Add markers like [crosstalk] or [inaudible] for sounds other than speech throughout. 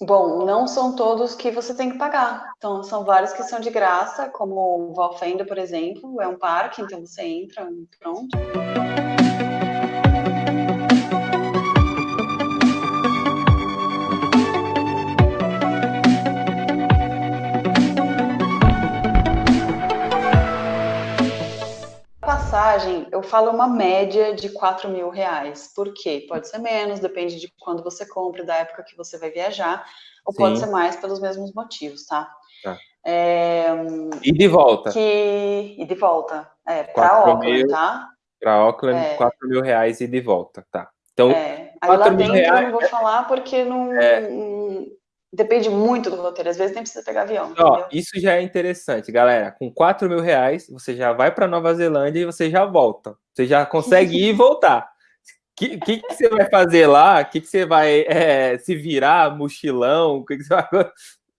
Bom, não são todos que você tem que pagar. Então, são vários que são de graça, como o Valfenda, por exemplo, é um parque, então você entra, pronto. Falo uma média de 4 mil reais. Por quê? Pode ser menos, depende de quando você compra, da época que você vai viajar, ou Sim. pode ser mais pelos mesmos motivos, tá? tá. É, e de volta. Que, e de volta. É, para Auckland, tá? Para Auckland, é. 4 mil reais e de volta, tá. Então, é. Aí lá dentro reais, eu não vou falar porque não, é depende muito do roteiro, às vezes nem precisa pegar avião. Ó, isso já é interessante, galera. Com 4 mil reais, você já vai para Nova Zelândia e você já volta. Você já consegue ir e voltar. O que, que, que, você vai fazer lá? O que, que você vai é, se virar, mochilão? Que que vai...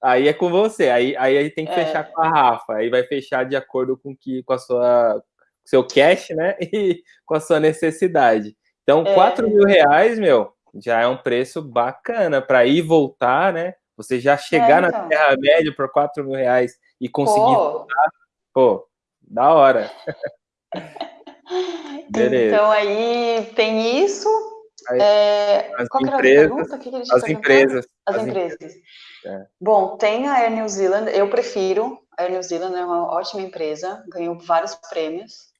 Aí é com você. Aí, aí a gente tem que é. fechar com a Rafa. Aí vai fechar de acordo com que com a sua seu cash, né? [laughs] E com a sua necessidade. Então, é. 4 mil reais, meu, já é um preço bacana para ir e voltar, né? Você já chegar é, então. na Terra-média por 4 mil reais e conseguir pô. voltar, pô, da hora. [laughs] Então aí tem isso. Aí, é... As Qual empresas, as empresas. As, as empresas. É. Bom, tem a Air New Zealand, eu prefiro. A Air New Zealand é uma ótima empresa, ganhou vários prêmios.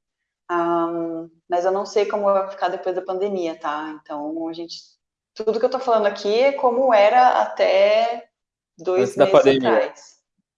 Um, mas eu não sei como vai ficar depois da pandemia, tá? Então a gente tudo que eu tô falando aqui é como era até dois Antes meses atrás.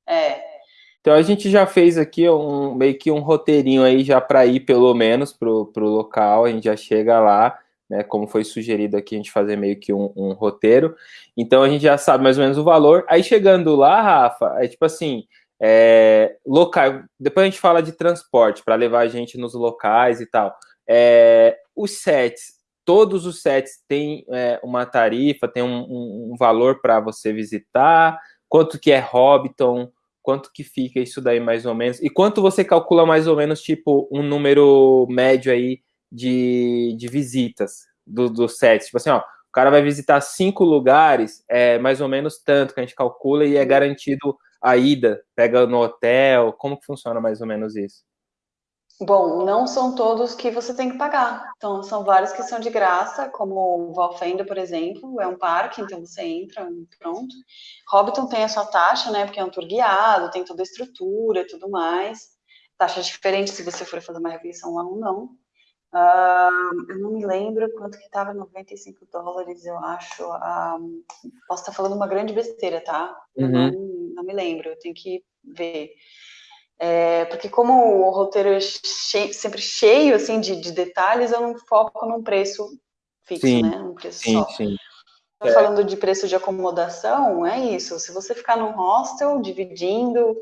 É. Então a gente já fez aqui um meio que um roteirinho aí já para ir pelo menos pro, pro local, a gente já chega lá, né? Como foi sugerido aqui, a gente fazer meio que um, um roteiro. Então a gente já sabe mais ou menos o valor. Aí chegando lá, Rafa, é tipo assim, é, local. Depois a gente fala de transporte para levar a gente nos locais e tal. É, os sets, todos os sets têm é, uma tarifa, tem um, um, um valor para você visitar, quanto que é Hobbiton, quanto que fica isso daí mais ou menos, e quanto você calcula mais ou menos, tipo, um número médio aí de, de visitas do, do set, tipo assim, ó, o cara vai visitar cinco lugares, é mais ou menos tanto que a gente calcula e é garantido a ida, pega no hotel, como que funciona mais ou menos isso? Bom, não são todos que você tem que pagar. Então, são vários que são de graça, como o Valfenda, por exemplo, é um parque, então você entra, pronto. Hobbiton tem a sua taxa, né, porque é um tour guiado, tem toda a estrutura e tudo mais. Taxa diferente se você for fazer uma refeição lá ou não. Uh, eu não me lembro quanto que estava, 95 dólares, eu acho. Uh, posso estar falando uma grande besteira, tá? Uhum. Não, não me lembro, eu tenho que ver. É, porque como o roteiro é cheio, sempre cheio assim de, de, detalhes, eu não foco num preço fixo, sim, né? Um preço sim, só. Sim. É. Falando de preço de acomodação, é isso. Se você ficar num hostel, dividindo,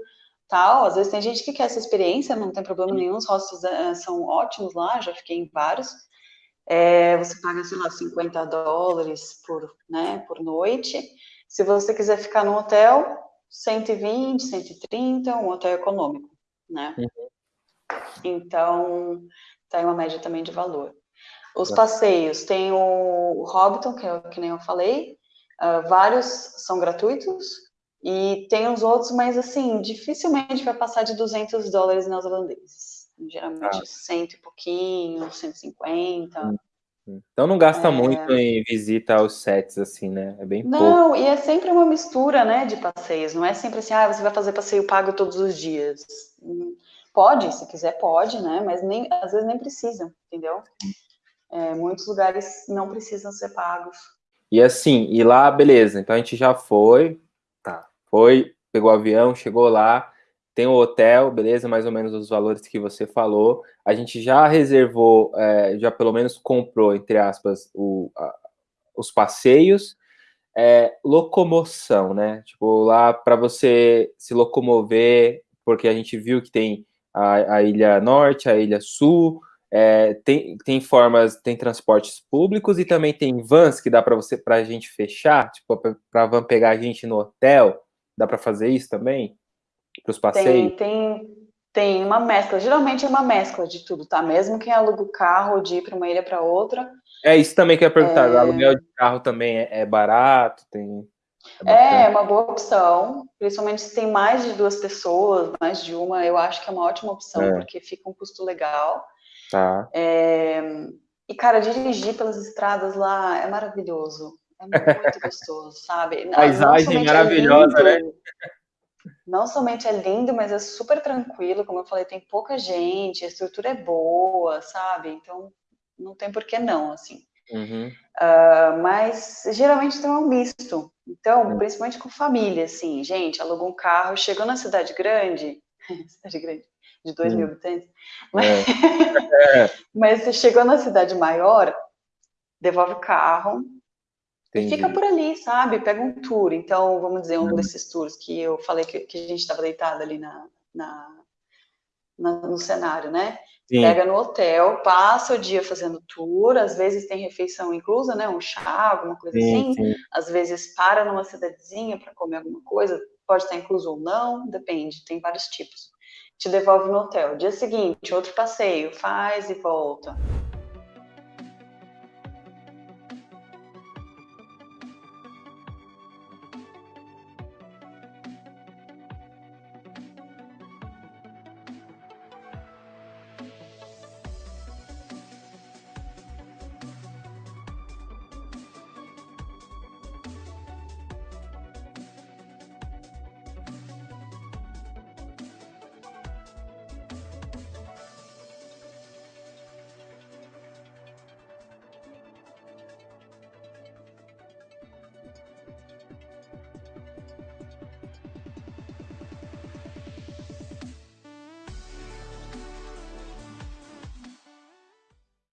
tal, às vezes tem gente que quer essa experiência, não tem problema nenhum, os hostels é, são ótimos lá, já fiquei em vários. É, você paga, sei lá, 50 dólares por, né, por noite. Se você quiser ficar no hotel, 120, 130, um hotel econômico, né? Uhum. Então, tá aí uma média também de valor. Os tá. passeios, tem o Hobbiton, que, é, que nem eu falei, uh, vários são gratuitos, e tem os outros, mas assim, dificilmente vai passar de 200 dólares neozelandeses. Geralmente ah. cento e pouquinho, 150. Hum. Então não gasta é... muito em visita aos sets, assim, né? É bem Não, pouco. e é sempre uma mistura, né, de passeios. Não é sempre assim, ah, você vai fazer passeio pago todos os dias. Pode, se quiser, pode, né? Mas nem, às vezes nem precisa, entendeu? É, muitos lugares não precisam ser pagos. E assim, e lá, beleza, então a gente já foi, tá, foi, pegou o avião, chegou lá, tem o hotel, beleza, mais ou menos os valores que você falou. A gente já reservou, é, já pelo menos comprou, entre aspas, o, a, os passeios. É, locomoção, né? Tipo, lá para você se locomover, porque a gente viu que tem a, a Ilha Norte, a Ilha Sul, é, tem, tem formas, tem transportes públicos e também tem vans que dá para você, para a gente fechar, tipo, para van pegar a gente no hotel, dá para fazer isso também? Para os passeios? Tem, tem, tem uma mescla, geralmente é uma mescla de tudo, tá? Mesmo quem aluga o carro de ir para uma ilha para outra. É isso também que eu ia perguntar, é... aluguel de carro também é, é barato, tem... É, é, uma boa opção, principalmente se tem mais de duas pessoas, mais de uma, eu acho que é uma ótima opção, é. porque fica um custo legal. Tá. É, e, cara, dirigir pelas estradas lá é maravilhoso. É muito [laughs] gostoso, sabe? Paisagem maravilhosa, é lindo, né? Não somente é lindo, mas é super tranquilo, como eu falei, tem pouca gente, a estrutura é boa, sabe? Então, não tem por que não, assim. Uhum. Uh, mas geralmente tem um misto. Então, uhum. principalmente com família, assim, gente, alugou um carro, chegou na cidade grande, [laughs] cidade grande, de 2 uhum. mil habitantes, mas, é. mas [laughs] [laughs] você chegou na cidade maior, devolve o carro Entendi. e fica por ali, sabe? Pega um tour. Então, vamos dizer, um uhum. desses tours que eu falei que, que a gente estava deitado ali na, na, na, no cenário, né? Sim. Pega no hotel, passa o dia fazendo tour, às vezes tem refeição inclusa, né? Um chá, alguma coisa sim, assim. Sim. Às vezes para numa cidadezinha para comer alguma coisa, pode estar incluso ou não, depende, tem vários tipos. Te devolve no hotel. Dia seguinte, outro passeio, faz e volta.